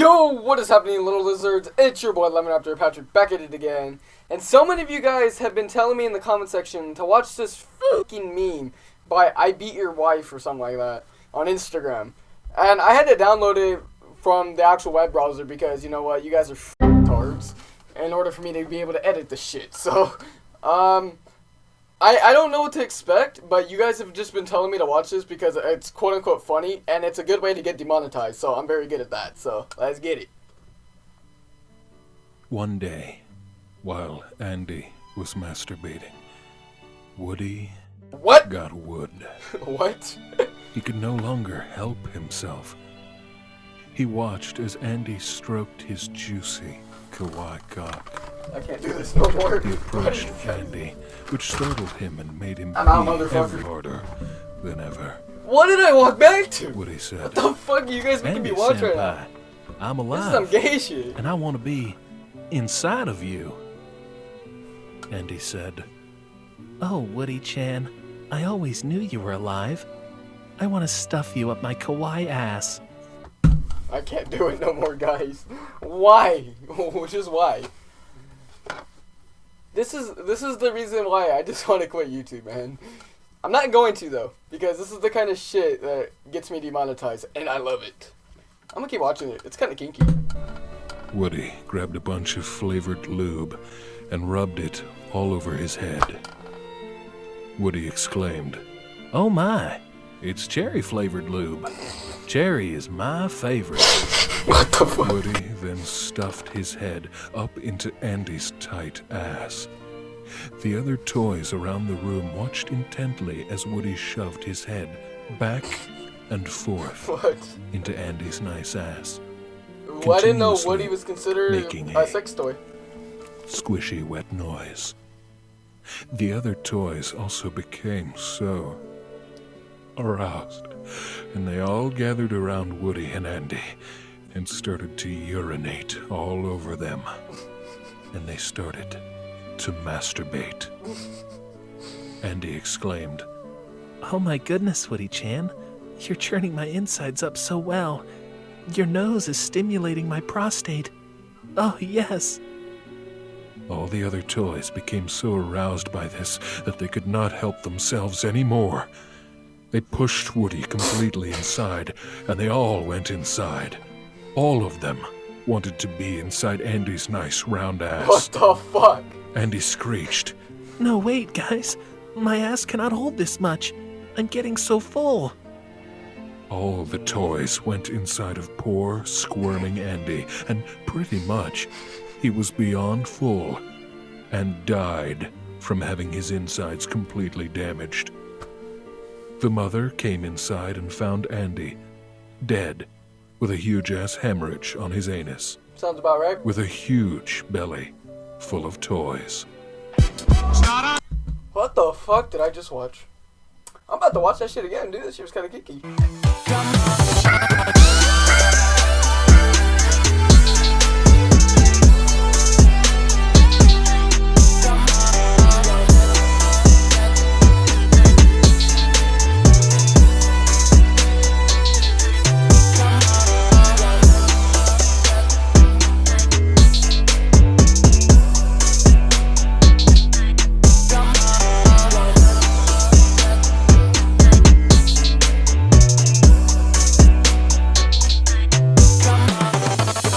Yo, what is happening, little lizards? It's your boy Lemon Raptor Patrick back at it again. And so many of you guys have been telling me in the comment section to watch this fucking meme by I Beat Your Wife or something like that on Instagram. And I had to download it from the actual web browser because, you know what, you guys are tards in order for me to be able to edit the shit. So, um, I, I don't know what to expect, but you guys have just been telling me to watch this because it's quote unquote funny and it's a good way to get demonetized. So I'm very good at that. So let's get it. One day, while Andy was masturbating, Woody What? got wood. what? He could no longer help himself. He watched as Andy stroked his juicy kawaii cock. I can't do this no more. He approached Andy, which startled him and made him I'm pee harder than ever. What did I walk back to? What he said, What the fuck are you guys making me watch right now? I'm alive. This is some gay shit. and I want to be inside of you. Andy said, Oh, Woody Chan, I always knew you were alive. I want to stuff you up my kawaii ass. I can't do it no more, guys. Why? Just why? This is this is the reason why I just want to quit YouTube, man. I'm not going to though, because this is the kind of shit that gets me demonetized, and I love it. I'm gonna keep watching it. It's kind of kinky. Woody grabbed a bunch of flavored lube and rubbed it all over his head. Woody exclaimed, Oh my, It's cherry flavored lube. Cherry is my favorite. What the fuck? Woody then stuffed his head up into Andy's tight ass. The other toys around the room watched intently as Woody shoved his head back and forth What? into Andy's nice ass. Well, I didn't know Woody was considered making a a- sex toy. Squishy wet noise. The other toys also became so aroused, and they all gathered around Woody and Andy and started to urinate all over them. And they started to masturbate. Andy exclaimed, oh my goodness, Woody Chan. You're churning my insides up so well. Your nose is stimulating my prostate. Oh, yes. All the other toys became so aroused by this that they could not help themselves anymore. They pushed Woody completely inside, and they all went inside. All of them wanted to be inside Andy's nice round ass. What the fuck? Andy screeched. No, wait, guys. My ass cannot hold this much. I'm getting so full. All the toys went inside of poor, squirming Andy, and pretty much he was beyond full and died from having his insides completely damaged. The mother came inside and found Andy dead with a huge ass hemorrhage on his anus, Sounds about right. with a huge belly full of toys. What the fuck did I just watch? I'm about to watch that shit again, dude. This shit was kind of geeky.